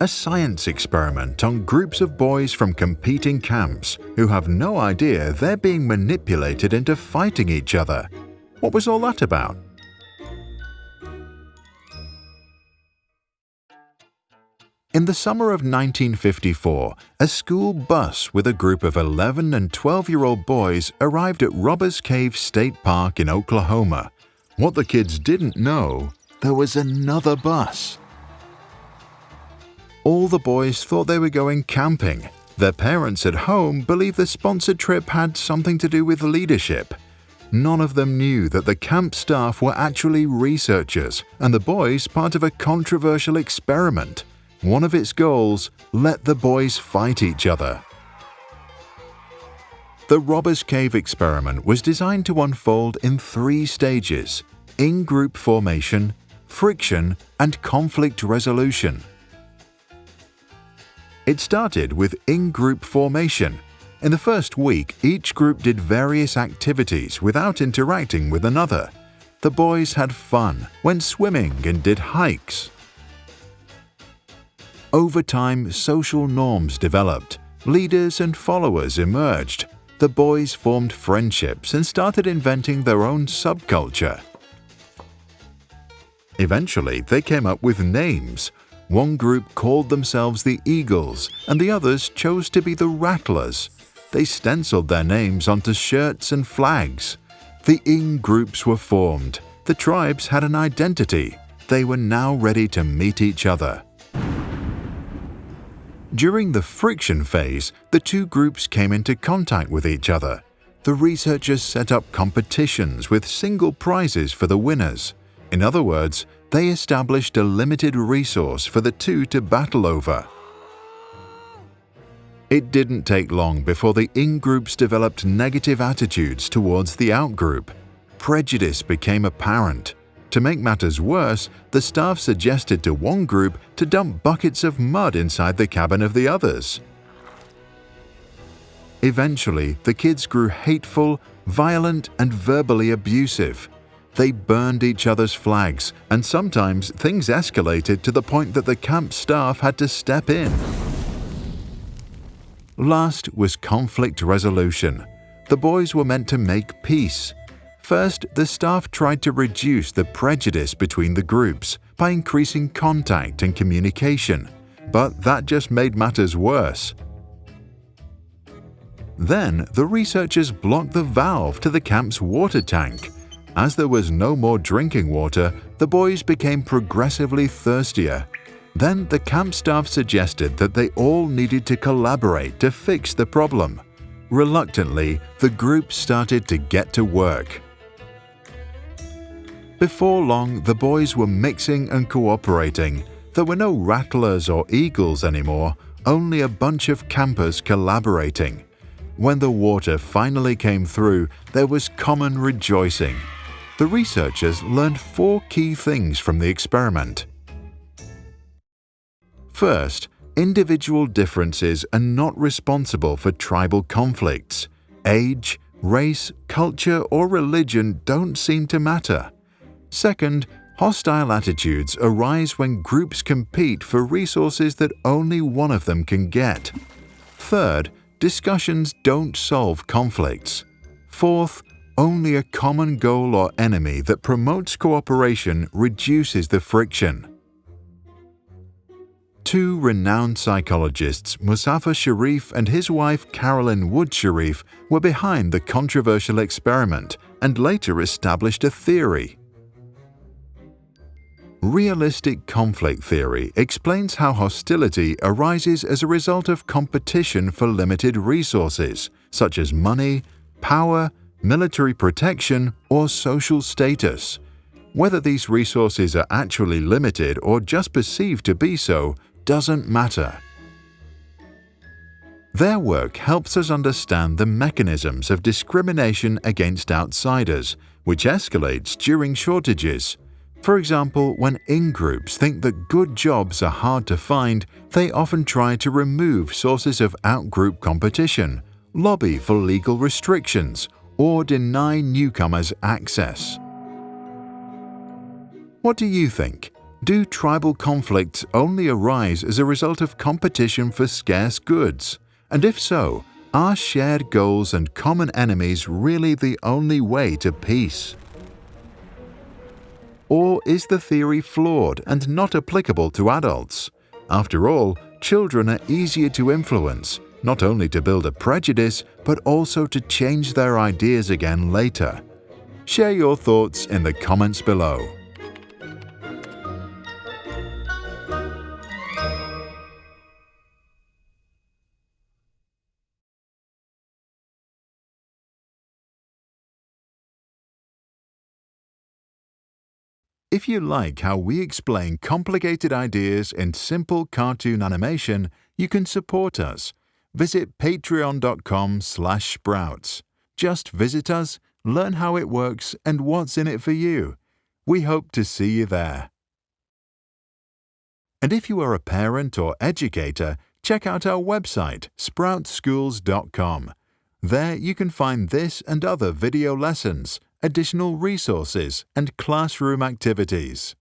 a science experiment on groups of boys from competing camps who have no idea they're being manipulated into fighting each other. What was all that about? In the summer of 1954, a school bus with a group of 11 and 12-year-old boys arrived at Robbers Cave State Park in Oklahoma. What the kids didn't know, there was another bus. All the boys thought they were going camping. Their parents at home believed the sponsored trip had something to do with leadership. None of them knew that the camp staff were actually researchers and the boys part of a controversial experiment. One of its goals, let the boys fight each other. The Robbers Cave experiment was designed to unfold in three stages in-group formation, friction, and conflict resolution. It started with in-group formation. In the first week, each group did various activities without interacting with another. The boys had fun, went swimming and did hikes. Over time, social norms developed. Leaders and followers emerged. The boys formed friendships and started inventing their own subculture. Eventually, they came up with names. One group called themselves the Eagles, and the others chose to be the Rattlers. They stenciled their names onto shirts and flags. The in groups were formed. The tribes had an identity. They were now ready to meet each other. During the friction phase, the two groups came into contact with each other. The researchers set up competitions with single prizes for the winners. In other words, they established a limited resource for the two to battle over. It didn't take long before the in-groups developed negative attitudes towards the out-group. Prejudice became apparent. To make matters worse, the staff suggested to one group to dump buckets of mud inside the cabin of the others. Eventually, the kids grew hateful, violent, and verbally abusive. They burned each other's flags, and sometimes things escalated to the point that the camp staff had to step in. Last was conflict resolution. The boys were meant to make peace. First, the staff tried to reduce the prejudice between the groups by increasing contact and communication, but that just made matters worse. Then, the researchers blocked the valve to the camp's water tank, as there was no more drinking water, the boys became progressively thirstier. Then the camp staff suggested that they all needed to collaborate to fix the problem. Reluctantly, the group started to get to work. Before long, the boys were mixing and cooperating. There were no rattlers or eagles anymore, only a bunch of campers collaborating. When the water finally came through, there was common rejoicing the researchers learned four key things from the experiment. First, individual differences are not responsible for tribal conflicts. Age, race, culture, or religion don't seem to matter. Second, hostile attitudes arise when groups compete for resources that only one of them can get. Third, discussions don't solve conflicts. Fourth, only a common goal or enemy that promotes cooperation reduces the friction. Two renowned psychologists, Muzafer Sherif and his wife Carolyn Wood Sherif, were behind the controversial experiment and later established a theory. Realistic conflict theory explains how hostility arises as a result of competition for limited resources, such as money, power, military protection, or social status. Whether these resources are actually limited or just perceived to be so doesn't matter. Their work helps us understand the mechanisms of discrimination against outsiders, which escalates during shortages. For example, when in-groups think that good jobs are hard to find, they often try to remove sources of out-group competition, lobby for legal restrictions, or deny newcomers access. What do you think? Do tribal conflicts only arise as a result of competition for scarce goods? And if so, are shared goals and common enemies really the only way to peace? Or is the theory flawed and not applicable to adults? After all, children are easier to influence, not only to build a prejudice, but also to change their ideas again later. Share your thoughts in the comments below. If you like how we explain complicated ideas in simple cartoon animation, you can support us. Visit patreon.com slash sprouts. Just visit us, learn how it works and what's in it for you. We hope to see you there. And if you are a parent or educator, check out our website, sproutschools.com. There you can find this and other video lessons, additional resources, and classroom activities.